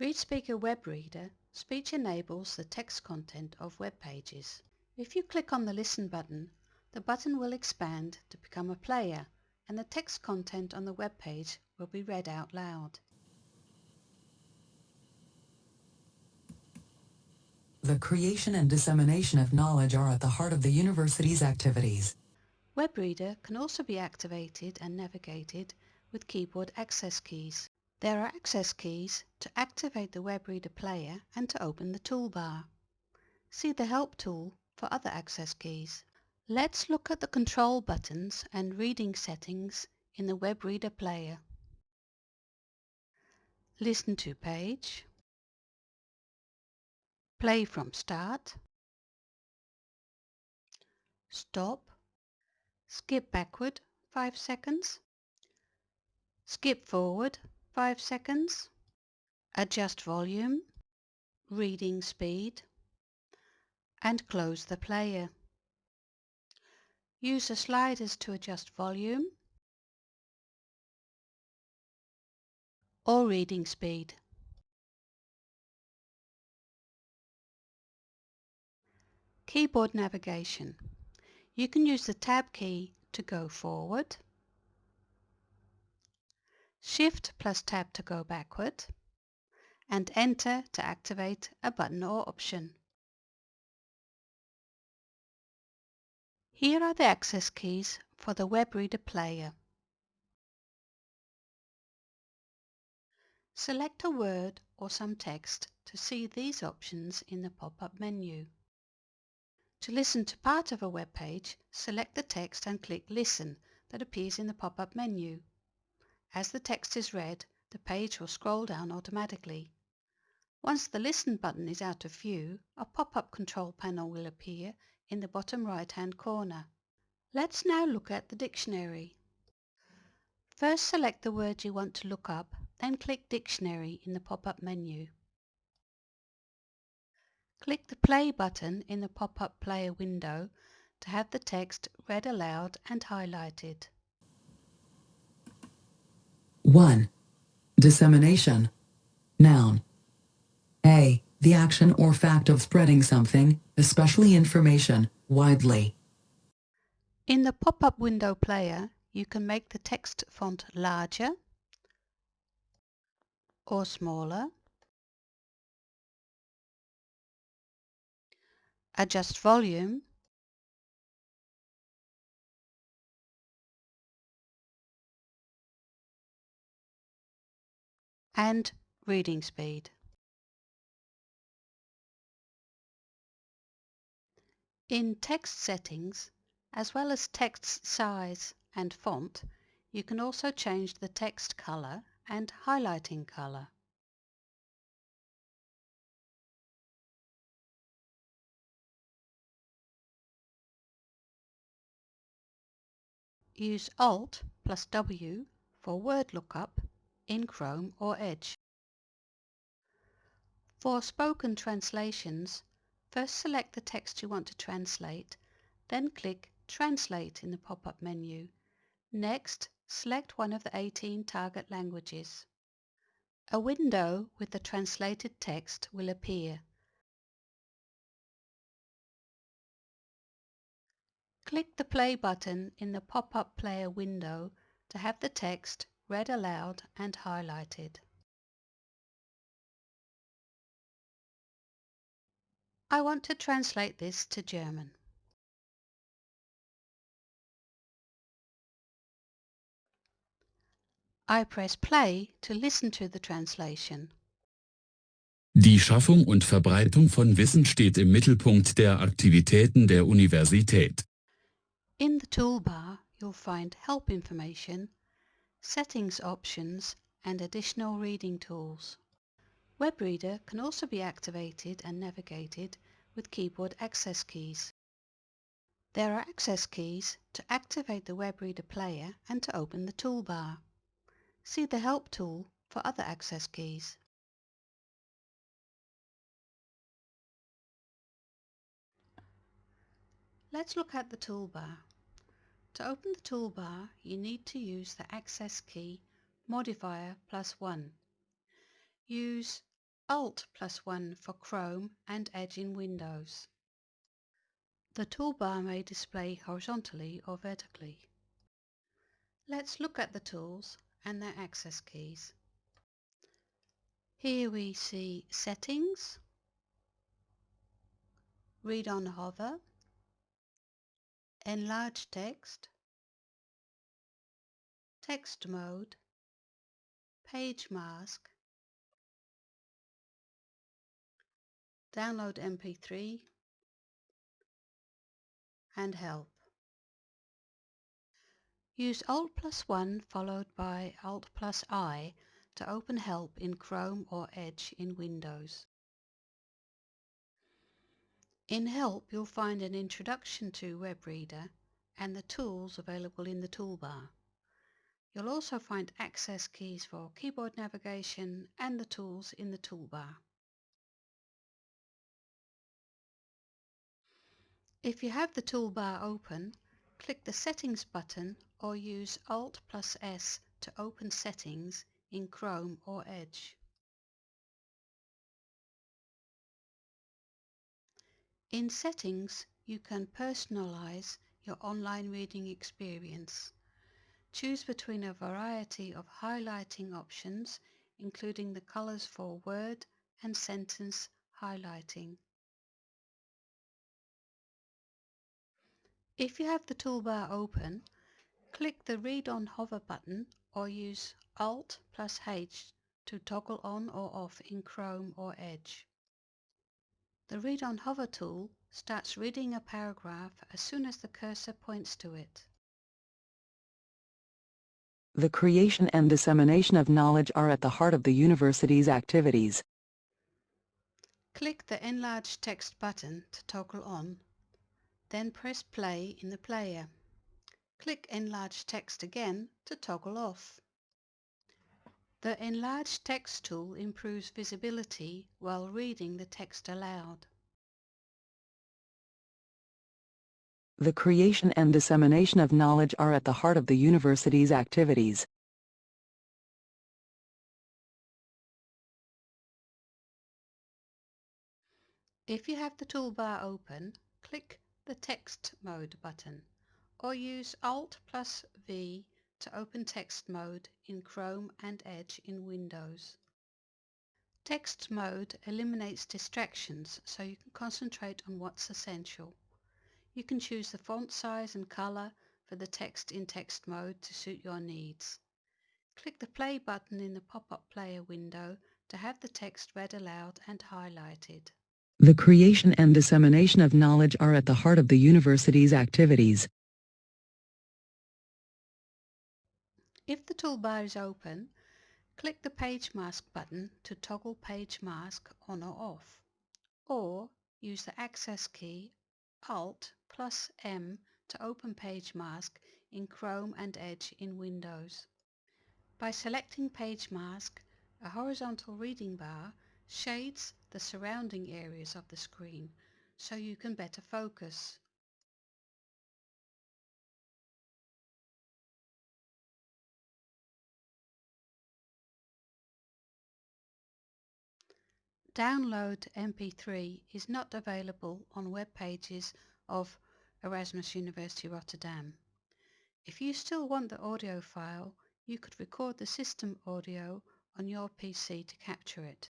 ReadSpeaker Web Reader speech enables the text content of web pages. If you click on the Listen button, the button will expand to become a player and the text content on the web page will be read out loud. The creation and dissemination of knowledge are at the heart of the university's activities. Web Reader can also be activated and navigated with keyboard access keys. There are access keys to activate the WebReader player and to open the toolbar. See the Help tool for other access keys. Let's look at the control buttons and reading settings in the WebReader player. Listen to page. Play from start. Stop. Skip backward 5 seconds. Skip forward 5 seconds. Adjust volume, reading speed, and close the player. Use the sliders to adjust volume or reading speed. Keyboard navigation. You can use the Tab key to go forward Shift plus Tab to go backward, and Enter to activate a button or option. Here are the access keys for the WebReader player. Select a word or some text to see these options in the pop-up menu. To listen to part of a web page, select the text and click Listen that appears in the pop-up menu. As the text is read, the page will scroll down automatically. Once the Listen button is out of view, a pop-up control panel will appear in the bottom right-hand corner. Let's now look at the dictionary. First select the word you want to look up, then click Dictionary in the pop-up menu. Click the Play button in the pop-up player window to have the text read aloud and highlighted. 1. Dissemination. Noun. A. The action or fact of spreading something, especially information, widely. In the pop-up window player, you can make the text font larger or smaller. Adjust volume and reading speed. In text settings, as well as text size and font, you can also change the text color and highlighting color. Use Alt plus W for word lookup in Chrome or Edge. For spoken translations, first select the text you want to translate, then click Translate in the pop-up menu. Next, select one of the 18 target languages. A window with the translated text will appear. Click the play button in the pop-up player window to have the text read aloud and highlighted. I want to translate this to German. I press play to listen to the translation. Die Schaffung und Verbreitung von Wissen steht im Mittelpunkt der Aktivitäten der Universität. In the toolbar, you'll find help information settings options and additional reading tools. WebReader can also be activated and navigated with keyboard access keys. There are access keys to activate the WebReader player and to open the toolbar. See the Help tool for other access keys. Let's look at the toolbar. To open the toolbar, you need to use the access key modifier plus 1. Use Alt plus 1 for Chrome and Edge in Windows. The toolbar may display horizontally or vertically. Let's look at the tools and their access keys. Here we see Settings, Read on Hover, Enlarge Text, Text Mode, Page Mask, Download MP3, and Help. Use Alt plus 1 followed by Alt plus I to open Help in Chrome or Edge in Windows. In Help you'll find an introduction to WebReader and the tools available in the toolbar. You'll also find access keys for keyboard navigation and the tools in the toolbar. If you have the toolbar open, click the Settings button or use Alt plus S to open Settings in Chrome or Edge. In Settings, you can personalize your online reading experience. Choose between a variety of highlighting options, including the colors for word and sentence highlighting. If you have the toolbar open, click the Read on Hover button or use Alt plus H to toggle on or off in Chrome or Edge. The Read on Hover tool starts reading a paragraph as soon as the cursor points to it. The creation and dissemination of knowledge are at the heart of the university's activities. Click the Enlarge Text button to toggle on then press play in the player. Click Enlarge Text again to toggle off. The Enlarge Text tool improves visibility while reading the text aloud. The creation and dissemination of knowledge are at the heart of the university's activities. If you have the toolbar open, click the Text Mode button or use Alt plus V to open text mode in Chrome and Edge in Windows. Text mode eliminates distractions so you can concentrate on what's essential. You can choose the font size and color for the text in text mode to suit your needs. Click the play button in the pop-up player window to have the text read aloud and highlighted. The creation and dissemination of knowledge are at the heart of the university's activities. If the toolbar is open, click the Page Mask button to toggle Page Mask on or off, or use the access key Alt plus M to open Page Mask in Chrome and Edge in Windows. By selecting Page Mask, a horizontal reading bar shades the surrounding areas of the screen so you can better focus. Download MP3 is not available on web pages of Erasmus University Rotterdam. If you still want the audio file, you could record the system audio on your PC to capture it.